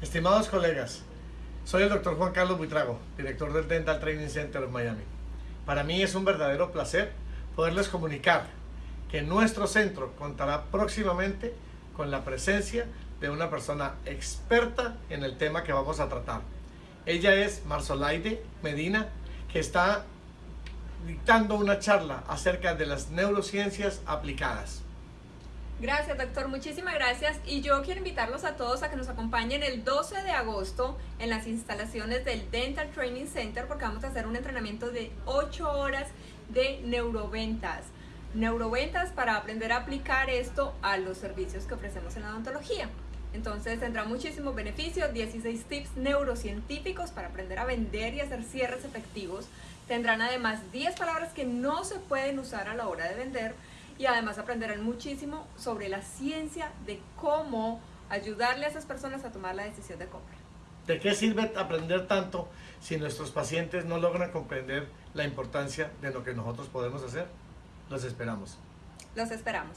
Estimados colegas, soy el doctor Juan Carlos Buitrago, director del Dental Training Center of Miami. Para mí es un verdadero placer poderles comunicar que nuestro centro contará próximamente con la presencia de una persona experta en el tema que vamos a tratar. Ella es Marzolaide Medina, que está dictando una charla acerca de las neurociencias aplicadas. Gracias, doctor. Muchísimas gracias. Y yo quiero invitarlos a todos a que nos acompañen el 12 de agosto en las instalaciones del Dental Training Center porque vamos a hacer un entrenamiento de 8 horas de neuroventas. Neuroventas para aprender a aplicar esto a los servicios que ofrecemos en la odontología. Entonces tendrá muchísimos beneficios, 16 tips neurocientíficos para aprender a vender y hacer cierres efectivos. Tendrán además 10 palabras que no se pueden usar a la hora de vender y además aprenderán muchísimo sobre la ciencia de cómo ayudarle a esas personas a tomar la decisión de compra. ¿De qué sirve aprender tanto si nuestros pacientes no logran comprender la importancia de lo que nosotros podemos hacer? Los esperamos. Los esperamos.